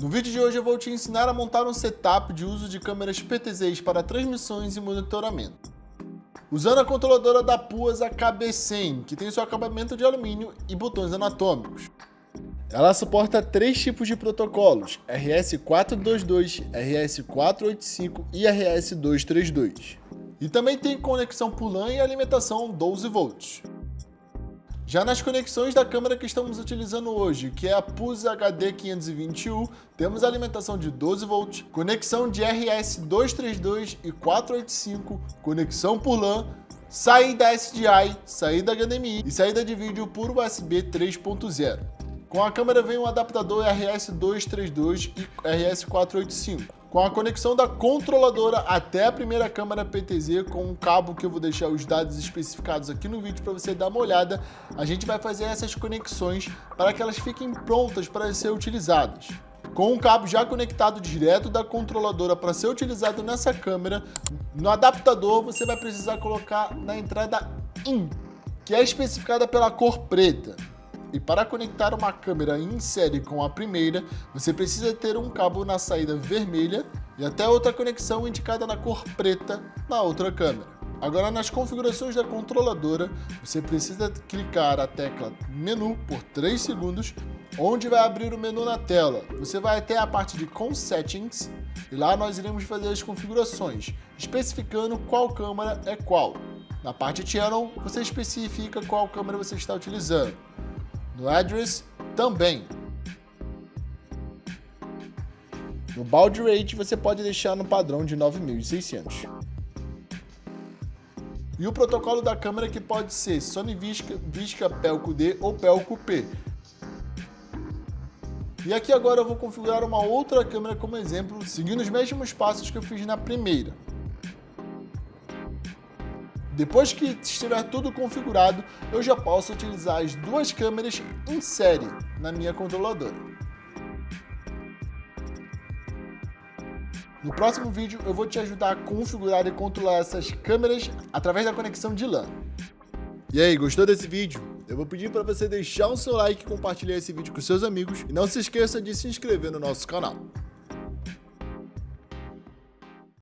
No vídeo de hoje eu vou te ensinar a montar um setup de uso de câmeras PTZs para transmissões e monitoramento. Usando a controladora da PUAS KB100, que tem seu acabamento de alumínio e botões anatômicos. Ela suporta três tipos de protocolos, RS422, RS485 e RS232. E também tem conexão por LAN e alimentação 12 volts. Já nas conexões da câmera que estamos utilizando hoje, que é a PUS HD 521, temos alimentação de 12 volts, conexão de RS232 e 485, conexão por LAN, saída SDI, saída HDMI e saída de vídeo por USB 3.0. Com a câmera vem um adaptador RS232 e RS485 com a conexão da controladora até a primeira câmera PTZ com um cabo que eu vou deixar os dados especificados aqui no vídeo para você dar uma olhada, a gente vai fazer essas conexões para que elas fiquem prontas para ser utilizadas. Com um cabo já conectado direto da controladora para ser utilizado nessa câmera, no adaptador você vai precisar colocar na entrada IN, que é especificada pela cor preta. E para conectar uma câmera em série com a primeira, você precisa ter um cabo na saída vermelha e até outra conexão indicada na cor preta na outra câmera. Agora nas configurações da controladora, você precisa clicar a tecla menu por 3 segundos, onde vai abrir o menu na tela. Você vai até a parte de Com Settings e lá nós iremos fazer as configurações, especificando qual câmera é qual. Na parte Channel, você especifica qual câmera você está utilizando. No address, também. No baud rate, você pode deixar no padrão de 9600. E o protocolo da câmera que pode ser Sony Visca, Visca Pelco D ou Pelco P. E aqui agora eu vou configurar uma outra câmera como exemplo, seguindo os mesmos passos que eu fiz na primeira. Depois que estiver tudo configurado, eu já posso utilizar as duas câmeras em série na minha controladora. No próximo vídeo eu vou te ajudar a configurar e controlar essas câmeras através da conexão de LAN. E aí, gostou desse vídeo? Eu vou pedir para você deixar o seu like e compartilhar esse vídeo com seus amigos e não se esqueça de se inscrever no nosso canal.